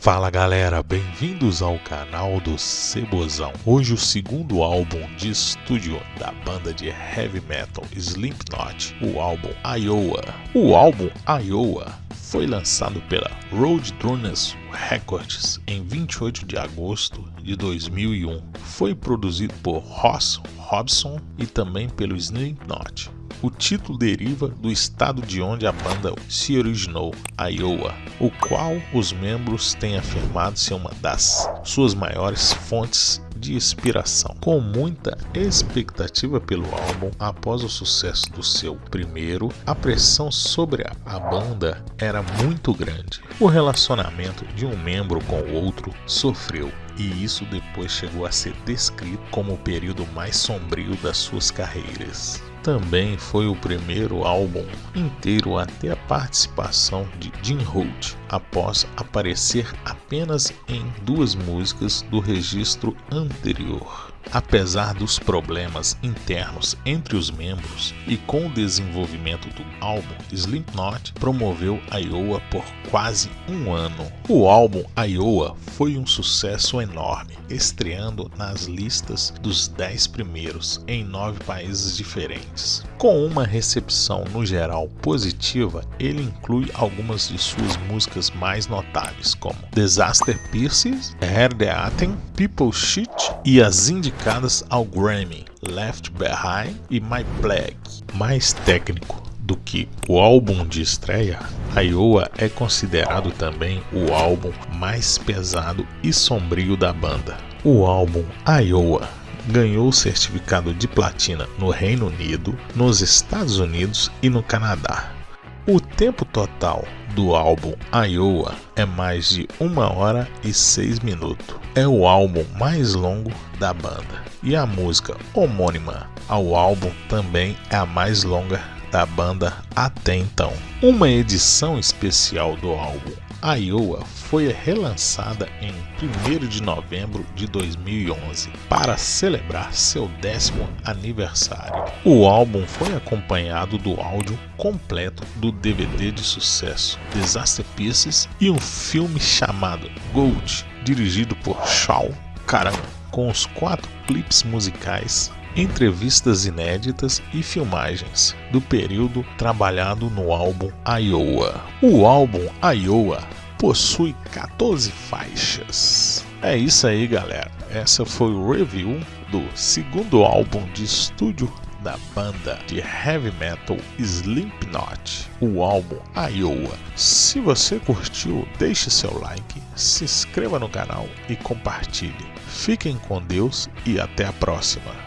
Fala galera, bem-vindos ao canal do Cebozão. Hoje o segundo álbum de estúdio da banda de heavy metal Slipknot, o álbum Iowa. O álbum Iowa foi lançado pela Roadrunners Records em 28 de agosto de 2001. Foi produzido por Ross Robson e também pelo Slipknot. O título deriva do estado de onde a banda se originou, Iowa, o qual os membros têm afirmado ser uma das suas maiores fontes de inspiração. Com muita expectativa pelo álbum, após o sucesso do seu primeiro, a pressão sobre a banda era muito grande. O relacionamento de um membro com o outro sofreu e isso depois chegou a ser descrito como o período mais sombrio das suas carreiras. Também foi o primeiro álbum inteiro a ter a participação de Jim Holt, após aparecer apenas em duas músicas do registro anterior. Apesar dos problemas internos entre os membros e com o desenvolvimento do álbum, Slipknot promoveu Iowa por quase um ano. O álbum Iowa foi um sucesso enorme, estreando nas listas dos 10 primeiros em nove países diferentes. Com uma recepção no geral positiva, ele inclui algumas de suas músicas mais notáveis, como Disaster Pieces, Atem, People Shit e as indicadas ao Grammy, Left Behind e My Plague. Mais técnico do que o álbum de estreia, Iowa é considerado também o álbum mais pesado e sombrio da banda. O álbum Iowa ganhou o certificado de platina no Reino Unido, nos Estados Unidos e no Canadá. O tempo total do álbum Iowa é mais de 1 hora e 6 minutos. É o álbum mais longo da banda. E a música homônima ao álbum também é a mais longa da banda até então. Uma edição especial do álbum Iowa foi relançada em 1 de novembro de 2011 para celebrar seu décimo aniversário. O álbum foi acompanhado do áudio completo do DVD de sucesso Disaster Pieces e um filme chamado Gold, dirigido por Shaw Karam, com os quatro clipes musicais entrevistas inéditas e filmagens do período trabalhado no álbum Iowa. O álbum Iowa possui 14 faixas. É isso aí, galera. Essa foi o review do segundo álbum de estúdio da banda de heavy metal Slipknot, o álbum Iowa. Se você curtiu, deixe seu like, se inscreva no canal e compartilhe. Fiquem com Deus e até a próxima.